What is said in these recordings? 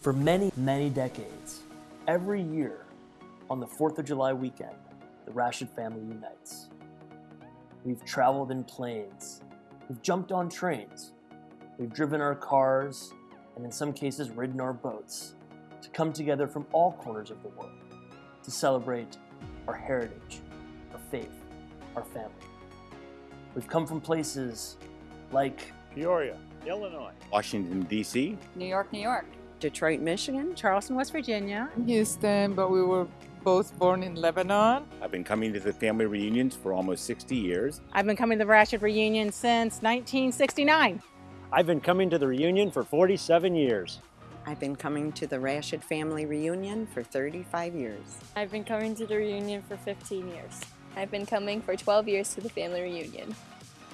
For many, many decades, every year on the 4th of July weekend, the Rashid family unites. We've traveled in planes, we've jumped on trains, we've driven our cars, and in some cases ridden our boats to come together from all corners of the world to celebrate our heritage, our faith, our family. We've come from places like Peoria, Illinois, Washington, D.C., New York, New York. Detroit, Michigan, Charleston, West Virginia. Houston, but we were both born in Lebanon. I've been coming to the family reunions for almost 60 years. I've been coming to the Rashid reunion since 1969. I've been coming to the reunion for 47 years. I've been coming to the Rashid family reunion for 35 years. I've been coming to the reunion for 15 years. I've been coming for 12 years to the family reunion.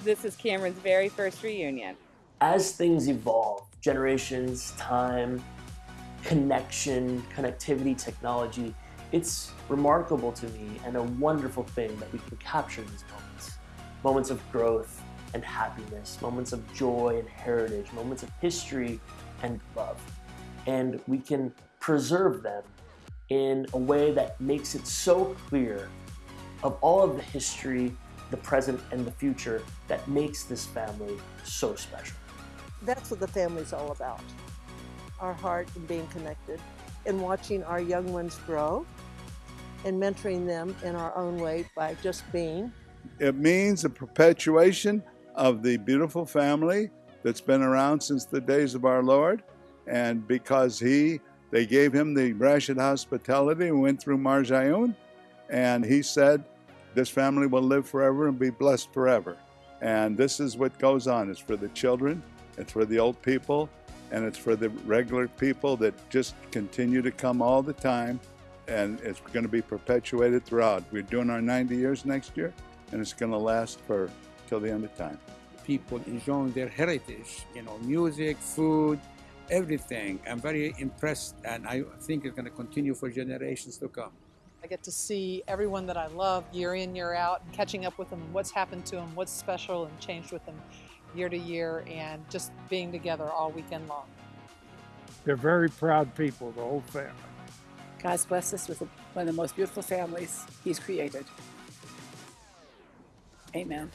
This is Cameron's very first reunion. As things evolve, generations, time, connection, connectivity, technology, it's remarkable to me and a wonderful thing that we can capture these moments. Moments of growth and happiness, moments of joy and heritage, moments of history and love. And we can preserve them in a way that makes it so clear of all of the history, the present, and the future that makes this family so special. That's what the family's all about. Our heart and being connected and watching our young ones grow and mentoring them in our own way by just being. It means a perpetuation of the beautiful family that's been around since the days of our Lord. And because he, they gave him the Rashid hospitality and went through Marjayoun, and he said, this family will live forever and be blessed forever. And this is what goes on. It's for the children, it's for the old people, and it's for the regular people that just continue to come all the time. And it's going to be perpetuated throughout. We're doing our 90 years next year, and it's going to last for till the end of time. People enjoying their heritage, you know, music, food, everything. I'm very impressed, and I think it's going to continue for generations to come. I get to see everyone that I love year in, year out, and catching up with them and what's happened to them, what's special and changed with them year to year, and just being together all weekend long. They're very proud people, the whole family. God's blessed us with one of the most beautiful families He's created. Amen.